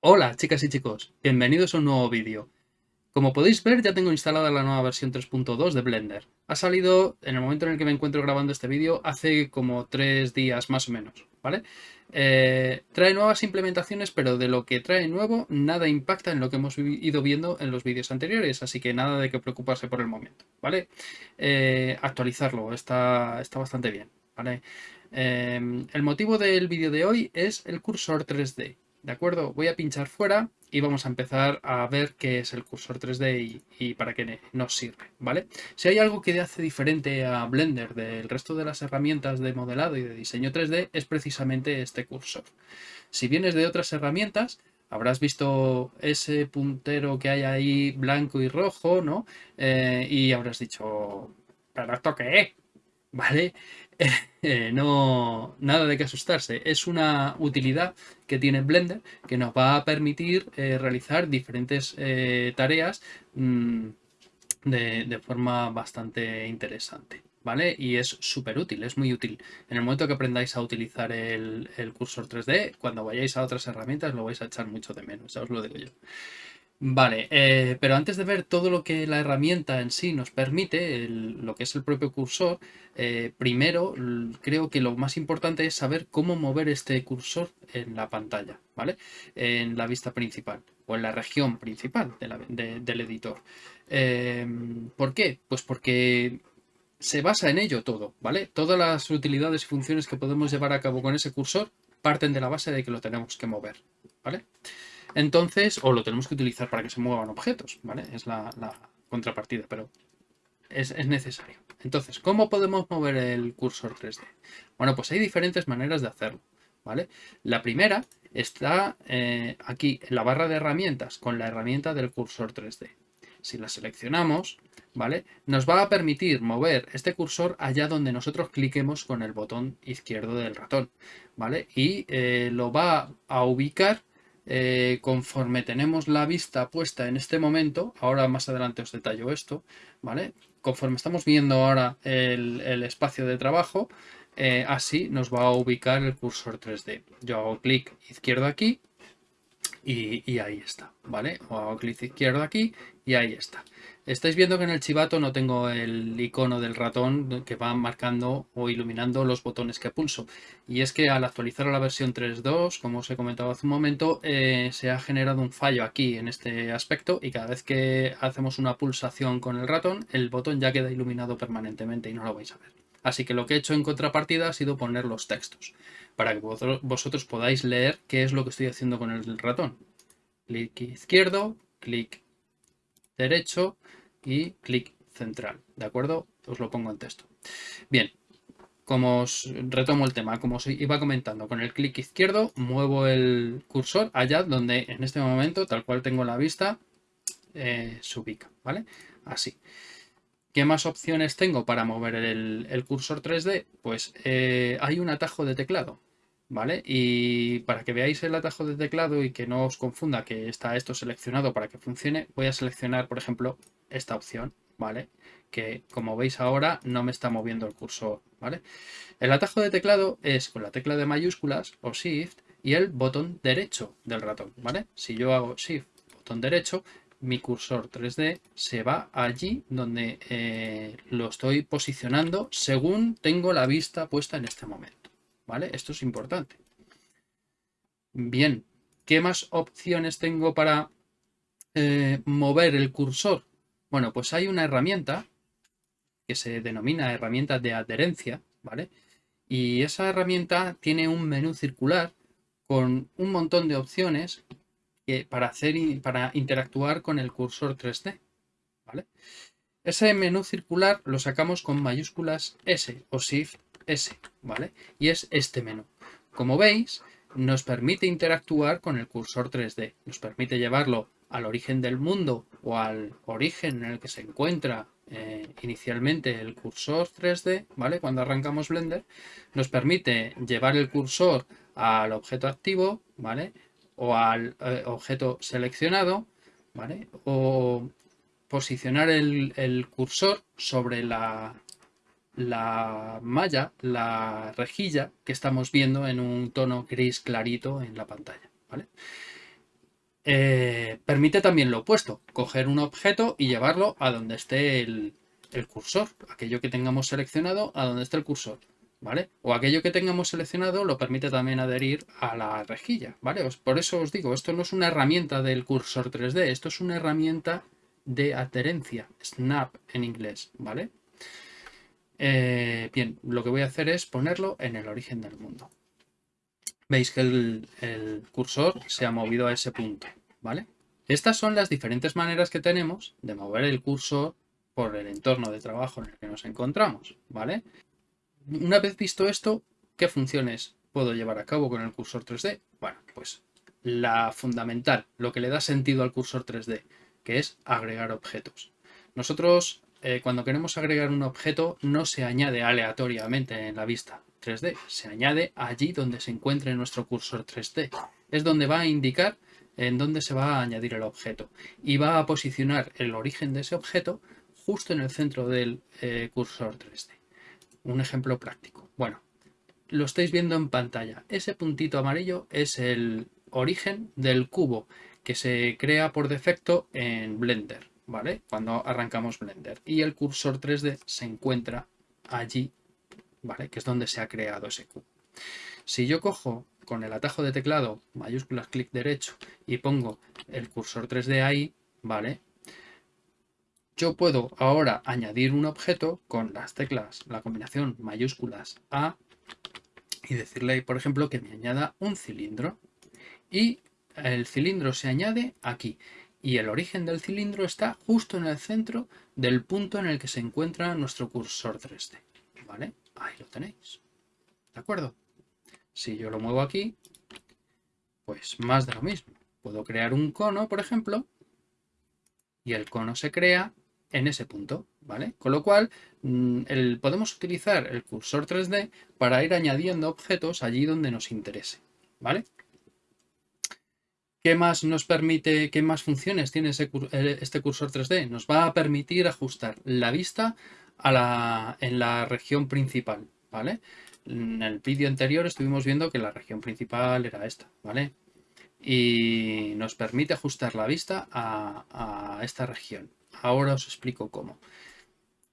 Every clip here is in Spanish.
Hola chicas y chicos, bienvenidos a un nuevo vídeo. Como podéis ver ya tengo instalada la nueva versión 3.2 de Blender. Ha salido en el momento en el que me encuentro grabando este vídeo hace como tres días más o menos, ¿vale? Eh, trae nuevas implementaciones pero de lo que trae nuevo nada impacta en lo que hemos ido viendo en los vídeos anteriores, así que nada de que preocuparse por el momento, ¿vale? Eh, actualizarlo, está, está bastante bien. Eh, el motivo del vídeo de hoy es el cursor 3D. ¿De acuerdo? Voy a pinchar fuera y vamos a empezar a ver qué es el cursor 3D y, para qué nos sirve, ¿vale? Si hay algo que hace diferente a Blender del resto de las herramientas de modelado y de diseño 3D es precisamente este cursor. Si vienes de otras herramientas, habrás visto ese puntero que hay ahí blanco y rojo, ¿no? Eh, y habrás dicho, ¿pero esto qué es? ¿Vale? No, nada de que asustarse. Es una utilidad que tiene Blender que nos va a permitir eh, realizar diferentes eh, tareas mm, de, forma bastante interesante. ¿Vale? Y es súper útil, es muy útil. En el momento que aprendáis a utilizar el, el cursor 3D, cuando vayáis a otras herramientas lo vais a echar mucho de menos, ya os lo digo yo. Vale, eh, pero antes de ver todo lo que la herramienta en sí nos permite, lo que es el propio cursor, eh, primero creo que lo más importante es saber cómo mover este cursor en la pantalla, ¿vale? En la vista principal o en la región principal del editor. Em, ¿Por qué? Pues porque se basa en ello todo, ¿vale? Todas las utilidades y funciones que podemos llevar a cabo con ese cursor parten de la base de que lo tenemos que mover, ¿vale? Entonces, o lo tenemos que utilizar para que se muevan objetos, ¿vale? Es la, contrapartida, pero es, necesario. Entonces, ¿cómo podemos mover el cursor 3D? Bueno, pues hay diferentes maneras de hacerlo, ¿vale? La primera está eh, aquí en la barra de herramientas con la herramienta del cursor 3D. Si la seleccionamos, ¿vale? Nos va a permitir mover este cursor allá donde nosotros cliquemos con el botón izquierdo del ratón, ¿vale? Y eh, lo va a ubicar eh, conforme tenemos la vista puesta en este momento, ahora más adelante os detallo esto, ¿vale? Conforme estamos viendo ahora el, espacio de trabajo, eh, así nos va a ubicar el cursor 3D. Yo hago clic izquierdo aquí y, ahí está, ¿vale? O hago clic izquierdo aquí y ahí está. Estáis viendo que en el chivato no tengo el icono del ratón que va marcando o iluminando los botones que pulso. Y es que al actualizar a la versión 3.2, como os he comentado hace un momento, eh, se ha generado un fallo aquí en este aspecto y cada vez que hacemos una pulsación con el ratón, el botón ya queda iluminado permanentemente y no lo vais a ver. Así que lo que he hecho en contrapartida ha sido poner los textos, para que vosotros podáis leer qué es lo que estoy haciendo con el ratón. Clic izquierdo, clic derecho y clic central, ¿de acuerdo? Os lo pongo en texto. Bien, como os retomo el tema, como os iba comentando, con el clic izquierdo muevo el cursor allá donde en este momento, tal cual tengo la vista, eh, se ubica, ¿vale? Así. ¿Qué más opciones tengo para mover el, cursor 3D? Pues eh, hay un atajo de teclado. ¿Vale? Y para que veáis el atajo de teclado y que no os confunda que está esto seleccionado para que funcione, voy a seleccionar, por ejemplo, esta opción, ¿vale? Que como veis ahora no me está moviendo el cursor, ¿vale? El atajo de teclado es con la tecla de mayúsculas o Shift y el botón derecho del ratón, ¿vale? Si yo hago Shift, botón derecho, mi cursor 3D se va allí donde eh, lo estoy posicionando según tengo la vista puesta en este momento. ¿Vale? Esto es importante. Bien, ¿qué más opciones tengo para eh, mover el cursor? Bueno, pues hay una herramienta que se denomina herramienta de adherencia, ¿vale? Y esa herramienta tiene un menú circular con un montón de opciones para, hacer, para interactuar con el cursor 3D, ¿vale? Ese menú circular lo sacamos con mayúsculas S o Shift S, ¿vale? Y es este menú. Como veis, nos permite interactuar con el cursor 3D. Nos permite llevarlo al origen del mundo o al origen en el que se encuentra eh, inicialmente el cursor 3D, ¿vale? Cuando arrancamos Blender, nos permite llevar el cursor al objeto activo, ¿vale? O al eh, objeto seleccionado, ¿vale? O posicionar el, el cursor sobre la la malla, la rejilla que estamos viendo en un tono gris clarito en la pantalla. ¿vale? Eh, permite también lo opuesto, coger un objeto y llevarlo a donde esté el, cursor, aquello que tengamos seleccionado a donde esté el cursor, ¿vale? O aquello que tengamos seleccionado lo permite también adherir a la rejilla, ¿vale? Por eso os digo, esto no es una herramienta del cursor 3D, esto es una herramienta de adherencia, snap en inglés, ¿vale? Eh, bien, lo que voy a hacer es ponerlo en el origen del mundo veis que el, cursor se ha movido a ese punto, ¿vale? Estas son las diferentes maneras que tenemos de mover el cursor por el entorno de trabajo en el que nos encontramos, ¿vale? Una vez visto esto, ¿qué funciones puedo llevar a cabo con el cursor 3D? Bueno, pues la fundamental, lo que le da sentido al cursor 3D, que es agregar objetos. Nosotros, eh, cuando queremos agregar un objeto, no se añade aleatoriamente en la vista, 3D. Se añade allí donde se encuentre nuestro cursor 3D. Es donde va a indicar en dónde se va a añadir el objeto. Y va a posicionar el origen de ese objeto justo en el centro del eh, cursor 3D. Un ejemplo práctico. Bueno, lo estáis viendo en pantalla. Ese puntito amarillo es el origen del cubo que se crea por defecto en Blender, ¿vale? Cuando arrancamos Blender. Y el cursor 3D se encuentra allí que es donde se ha creado ese cubo. Si yo cojo con el atajo de teclado, mayúsculas, clic derecho, y pongo el cursor 3D ahí, ¿vale? Yo puedo ahora añadir un objeto con las teclas, la combinación mayúsculas A, y decirle, por ejemplo, que me añada un cilindro. Y el cilindro se añade aquí. Y el origen del cilindro está justo en el centro del punto en el que se encuentra nuestro cursor 3D. ¿Vale? Ahí lo tenéis. ¿De acuerdo? Si yo lo muevo aquí, pues más de lo mismo. Puedo crear un cono, por ejemplo, y el cono se crea en ese punto, ¿vale? Con lo cual, mm, podemos utilizar el cursor 3D para ir añadiendo objetos allí donde nos interese, ¿vale? ¿Qué más nos permite, qué más funciones tiene eh, este cursor 3D? Nos va a permitir ajustar la vista en la región principal, ¿vale? En el vídeo anterior estuvimos viendo que la región principal era esta, ¿vale? Y nos permite ajustar la vista a, esta región. Ahora os explico cómo.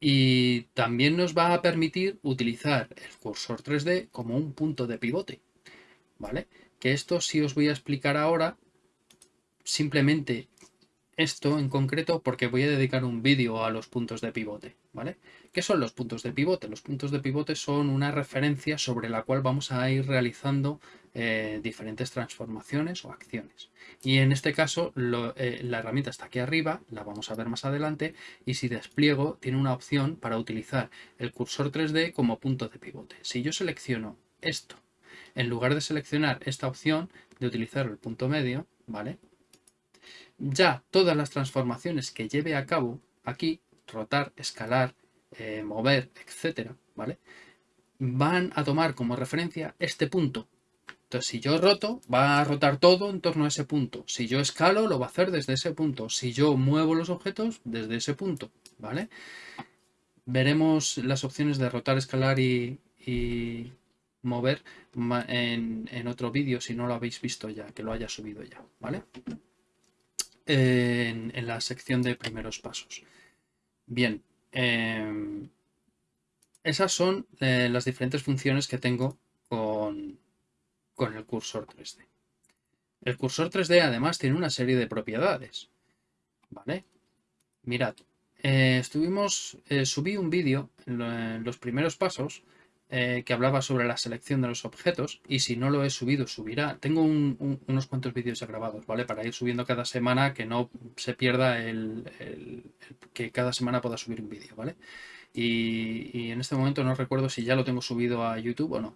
Y también nos va a permitir utilizar el cursor 3D como un punto de pivote, ¿vale? Que esto sí os voy a explicar ahora simplemente esto en concreto porque voy a dedicar un vídeo a los puntos de pivote, ¿vale? ¿Qué son los puntos de pivote? Los puntos de pivote son una referencia sobre la cual vamos a ir realizando eh, diferentes transformaciones o acciones. Y en este caso eh, la herramienta está aquí arriba, la vamos a ver más adelante, y si despliego tiene una opción para utilizar el cursor 3D como punto de pivote. Si yo selecciono esto, en lugar de seleccionar esta opción de utilizar el punto medio, ¿vale? Ya todas las transformaciones que lleve a cabo aquí, rotar, escalar, eh, mover, etcétera, ¿vale? Van a tomar como referencia este punto. Entonces, si yo roto, va a rotar todo en torno a ese punto. Si yo escalo, lo va a hacer desde ese punto. Si yo muevo los objetos, desde ese punto, ¿vale? Veremos las opciones de rotar, escalar y, mover en, en otro vídeo, si no lo habéis visto ya, que lo haya subido ya, ¿vale? En, la sección de primeros pasos. Bien, em, esas son eh, las diferentes funciones que tengo con, con el cursor 3D. El cursor 3D además tiene una serie de propiedades. ¿Vale? Mirad, eh, estuvimos, eh, subí un vídeo en, los primeros pasos eh, que hablaba sobre la selección de los objetos y si no lo he subido, subirá. Tengo unos cuantos vídeos ya grabados, ¿vale? Para ir subiendo cada semana, que no se pierda el, que cada semana pueda subir un vídeo, ¿vale? Y, en este momento no recuerdo si ya lo tengo subido a YouTube o no.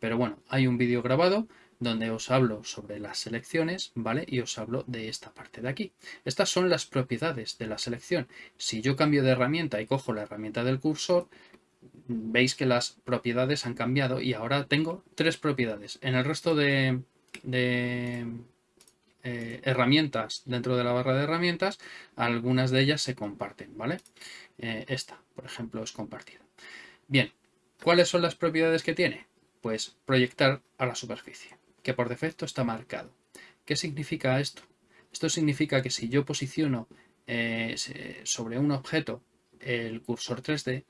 Pero bueno, hay un vídeo grabado donde os hablo sobre las selecciones, ¿vale? Y os hablo de esta parte de aquí. Estas son las propiedades de la selección. Si yo cambio de herramienta y cojo la herramienta del cursor, veis que las propiedades han cambiado y ahora tengo tres propiedades. En el resto de, eh, herramientas dentro de la barra de herramientas, algunas de ellas se comparten, ¿vale? Eh, esta, por ejemplo, es compartida. Bien, ¿cuáles son las propiedades que tiene? Pues proyectar a la superficie, que por defecto está marcado. ¿Qué significa esto? Esto significa que si yo posiciono eh, sobre un objeto el cursor 3D,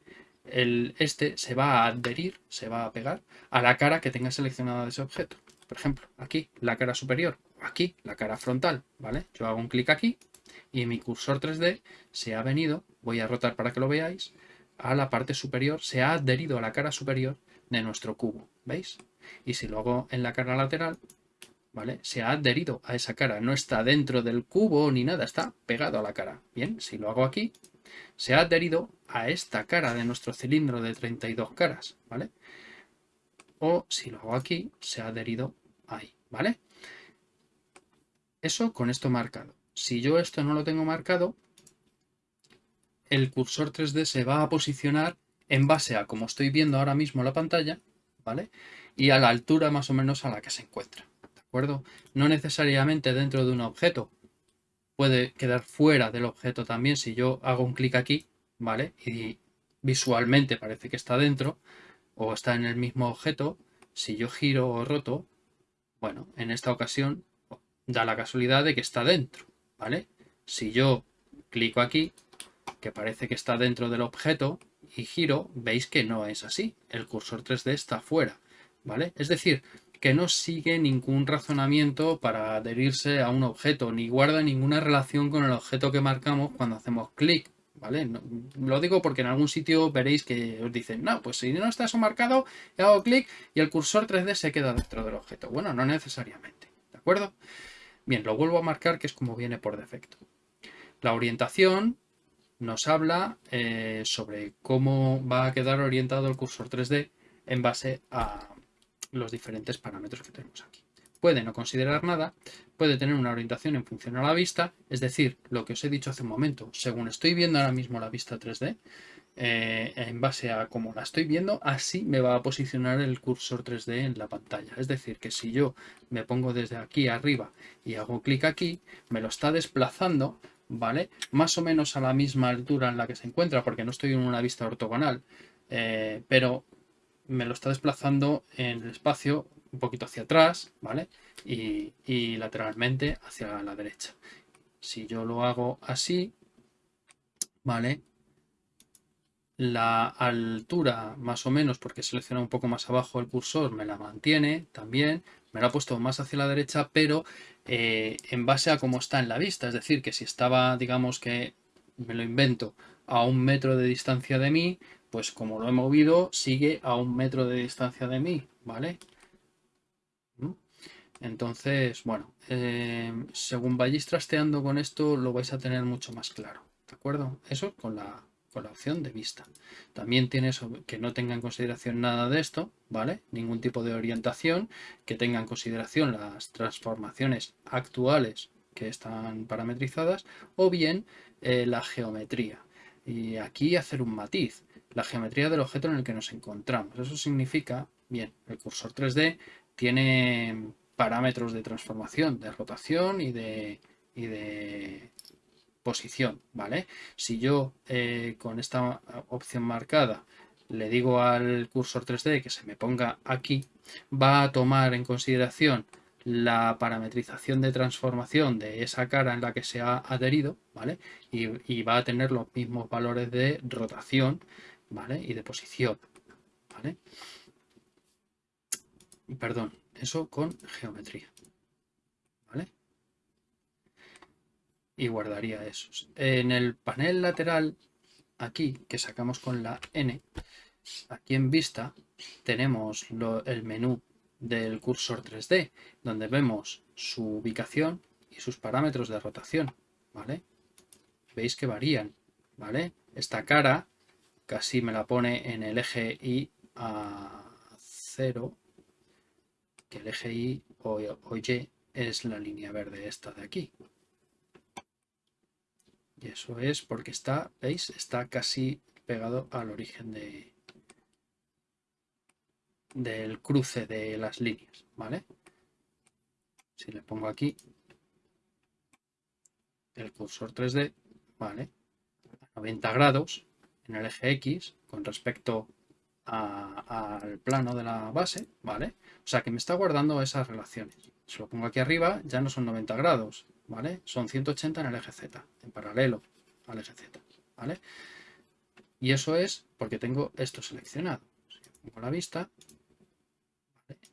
este se va a adherir, se va a pegar a la cara que tenga seleccionada ese objeto. Por ejemplo, aquí la cara superior, aquí la cara frontal, ¿vale? Yo hago un clic aquí y mi cursor 3D se ha venido, voy a rotar para que lo veáis, a la parte superior, se ha adherido a la cara superior de nuestro cubo, ¿veis? Y si lo hago en la cara lateral, ¿vale? Se ha adherido a esa cara, no está dentro del cubo ni nada, está pegado a la cara. Bien, si lo hago aquí, se ha adherido a esta cara de nuestro cilindro de 32 caras, ¿vale? O si lo hago aquí, se ha adherido ahí, ¿vale? Eso con esto marcado. Si yo esto no lo tengo marcado, el cursor 3D se va a posicionar en base a como estoy viendo ahora mismo la pantalla, ¿vale? Y a la altura más o menos a la que se encuentra, ¿de No necesariamente dentro de un objeto, puede quedar fuera del objeto también si yo hago un clic aquí, ¿vale? Y visualmente parece que está dentro o está en el mismo objeto. Si yo giro o roto, bueno, en esta ocasión da la casualidad de que está dentro, ¿vale? Si yo clico aquí, que parece que está dentro del objeto, y giro, veis que no es así. El cursor 3D está fuera, ¿vale? Es decir, que no sigue ningún razonamiento para adherirse a un objeto, ni guarda ninguna relación con el objeto que marcamos cuando hacemos clic, ¿vale? lo digo porque en algún sitio veréis que os dicen, no, pues si no está eso marcado, hago clic y el cursor 3D se queda dentro del objeto. Bueno, no necesariamente, ¿de acuerdo? Bien, lo vuelvo a marcar que es como viene por defecto. La orientación nos habla eh, sobre cómo va a quedar orientado el cursor 3D en base a los diferentes parámetros que tenemos aquí. Puede no considerar nada, puede tener una orientación en función a la vista, es decir, lo que os he dicho hace un momento, según estoy viendo ahora mismo la vista 3D, eh, en base a cómo la estoy viendo, así me va a posicionar el cursor 3D en la pantalla. Es decir, que si yo me pongo desde aquí arriba y hago clic aquí, me lo está desplazando, ¿vale? Más o menos a la misma altura en la que se encuentra, porque no estoy en una vista ortogonal, eh, pero me lo está desplazando en el espacio un poquito hacia atrás, ¿vale? Y, lateralmente hacia la derecha. Si yo lo hago así, ¿vale? La altura, más o menos, porque selecciona un poco más abajo el cursor, me la mantiene también. Me lo ha puesto más hacia la derecha, pero eh, en base a cómo está en la vista. Es decir, que si estaba, digamos que me lo invento, a un metro de distancia de mí, pues como lo he movido, sigue a un metro de distancia de mí, ¿vale? Entonces, bueno, eh, según vayáis trasteando con esto, lo vais a tener mucho más claro, ¿de acuerdo? Eso con la, con la opción de vista. También tiene eso, que no tenga en consideración nada de esto, ¿vale? Ningún tipo de orientación, que tenga en consideración las transformaciones actuales que están parametrizadas, o bien eh, la geometría. Y aquí hacer un matiz la geometría del objeto en el que nos encontramos. Eso significa, bien, el cursor 3D tiene parámetros de transformación, de rotación y de, de posición, ¿vale? Si yo eh, con esta opción marcada le digo al cursor 3D que se me ponga aquí, va a tomar en consideración la parametrización de transformación de esa cara en la que se ha adherido, ¿vale? Y, y va a tener los mismos valores de rotación ¿vale? Y de posición, ¿vale? Perdón, eso con geometría, ¿vale? Y guardaría esos. En el panel lateral, aquí, que sacamos con la N, aquí en vista, tenemos el menú del cursor 3D, donde vemos su ubicación y sus parámetros de rotación, ¿vale? Veis que varían, ¿vale? Esta cara casi me la pone en el eje Y a 0, que el eje Y o, Y es la línea verde esta de aquí. Y eso es porque está, ¿veis? Está casi pegado al origen de, del cruce de las líneas, ¿vale? Si le pongo aquí el cursor 3D, ¿vale? A 90 grados, en el eje X con respecto al plano de la base, ¿vale? O sea que me está guardando esas relaciones. Si lo pongo aquí arriba, ya no son 90 grados, ¿vale? Son 180 en el eje Z, en paralelo al eje Z, ¿vale? Y eso es porque tengo esto seleccionado. Si pongo la vista,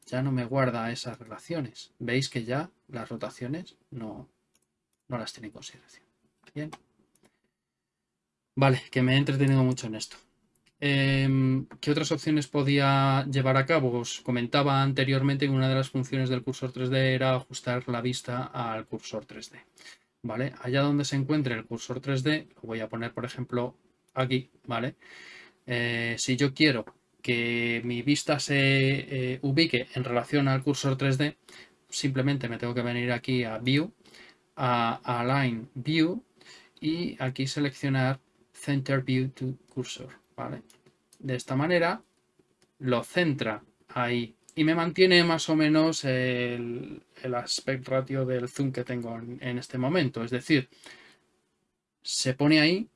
ya no me guarda esas relaciones. Veis que ya las rotaciones no, no las tiene en consideración. Bien. Vale, que me he entretenido mucho en esto. Em, ¿Qué otras opciones podía llevar a cabo? Os comentaba anteriormente que una de las funciones del cursor 3D era ajustar la vista al cursor 3D. ¿Vale? Allá donde se encuentre el cursor 3D, lo voy a poner por ejemplo aquí, ¿vale? Eh, si yo quiero que mi vista se eh, ubique en relación al cursor 3D, simplemente me tengo que venir aquí a View, a Align View y aquí seleccionar Center View to Cursor. ¿vale? De esta manera lo centra ahí y me mantiene más o menos el, aspect ratio del zoom que tengo en, este momento. Es decir, se pone ahí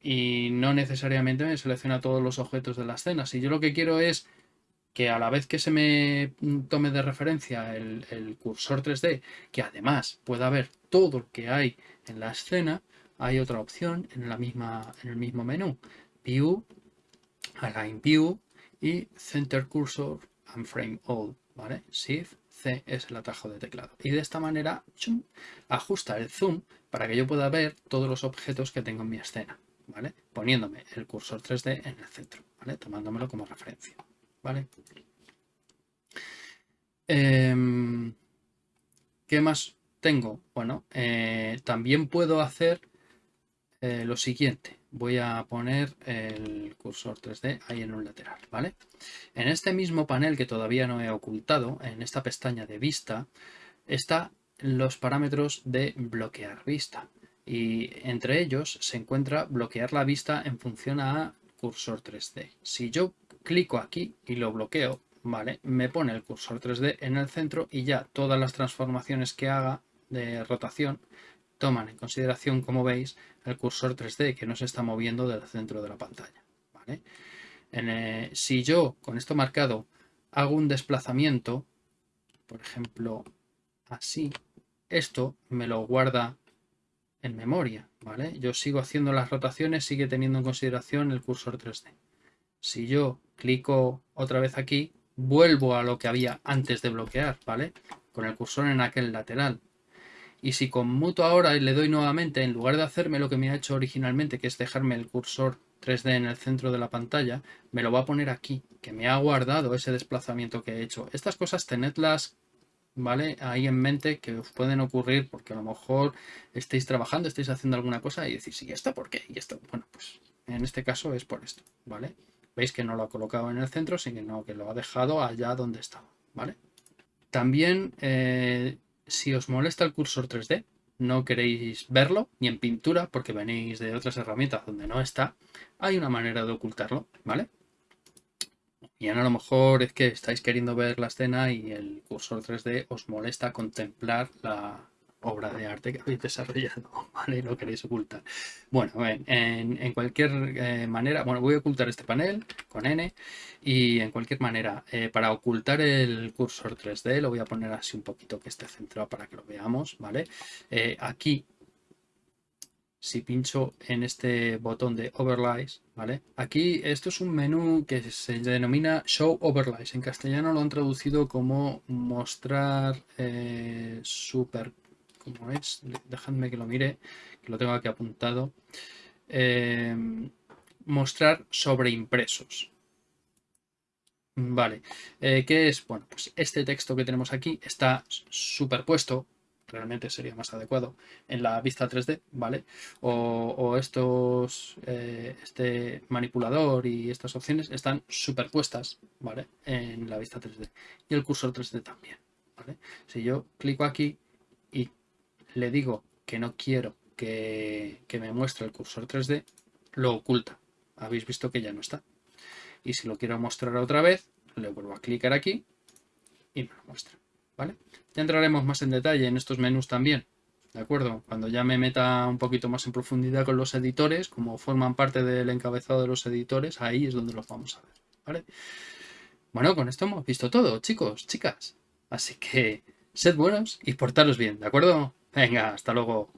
y no necesariamente me selecciona todos los objetos de la escena. Si yo lo que quiero es que a la vez que se me tome de referencia el, el, cursor 3D, que además pueda ver todo lo que hay en la escena, hay otra opción en, la misma, en el mismo menú. View, Align View y Center Cursor and Frame All, ¿vale? Shift C es el atajo de teclado. Y de esta manera ajusta el zoom para que yo pueda ver todos los objetos que tengo en mi escena, ¿vale? Poniéndome el cursor 3D en el centro, ¿vale? Tomándomelo como referencia, ¿vale? Em, ¿Qué más tengo? Bueno, eh, también puedo hacer eh, lo siguiente voy a poner el cursor 3D ahí en un lateral, ¿vale? En este mismo panel que todavía no he ocultado, en esta pestaña de vista, está los parámetros de bloquear vista. Y entre ellos se encuentra bloquear la vista en función a cursor 3D. Si yo clico aquí y lo bloqueo, ¿vale? Me pone el cursor 3D en el centro y ya todas las transformaciones que haga de rotación toman en consideración, como veis, el cursor 3D que no se está moviendo del centro de la pantalla. Eh, si yo, con esto marcado, hago un desplazamiento, por ejemplo, así, esto me lo guarda en memoria. Yo sigo haciendo las rotaciones, sigue teniendo en consideración el cursor 3D. Si yo clico otra vez aquí, vuelvo a lo que había antes de bloquear. Con el cursor en aquel lateral. Y si conmuto ahora y le doy nuevamente, en lugar de hacerme lo que me ha hecho originalmente, que es dejarme el cursor 3D en el centro de la pantalla, me lo va a poner aquí, que me ha guardado ese desplazamiento que he hecho. Estas cosas tenedlas ¿vale? Ahí en mente que os pueden ocurrir porque a lo mejor estéis trabajando, estéis haciendo alguna cosa y decís, ¿y esto por qué? Y esto, bueno, pues en este caso es por esto, ¿vale? Veis que no lo ha colocado en el centro, sino que lo ha dejado allá donde estaba, ¿vale? También eh, si os molesta el cursor 3D, no queréis verlo, ni en pintura, porque venís de otras herramientas donde no está, hay una manera de ocultarlo, ¿vale? Y a lo mejor es que estáis queriendo ver la escena y el cursor 3D os molesta contemplar la, obra de arte que habéis desarrollado, ¿vale? Lo queréis ocultar. Bueno, en, cualquier eh, manera, bueno, voy a ocultar este panel con N y en cualquier manera, eh, para ocultar el cursor 3D, lo voy a poner así un poquito que esté centrado para que lo veamos, ¿vale? Eh, aquí, si pincho en este botón de Overlays, ¿vale? Aquí, esto es un menú que se denomina Show Overlays. En castellano lo han traducido como mostrar super como es, dejadme que lo mire, que lo tengo aquí apuntado. Eh, mostrar sobre impresos. Vale, eh, ¿qué es? Bueno, pues este texto que tenemos aquí está superpuesto, realmente sería más adecuado, en la vista 3D, ¿vale? O, estos, eh, este manipulador y estas opciones están superpuestas, ¿vale? En la vista 3D. Y el cursor 3D también, ¿vale? Si yo clico aquí le digo que no quiero que, me muestre el cursor 3D, lo oculta. Habéis visto que ya no está. Y si lo quiero mostrar otra vez, le vuelvo a clicar aquí y me lo muestra. ¿vale? Ya entraremos más en detalle en estos menús también. ¿De acuerdo? Cuando ya me meta un poquito más en profundidad con los editores, como forman parte del encabezado de los editores, ahí es donde los vamos a ver. ¿vale? Bueno, con esto hemos visto todo, chicos, chicas. Así que sed buenos y portaros bien, ¿de acuerdo? Venga, hasta luego.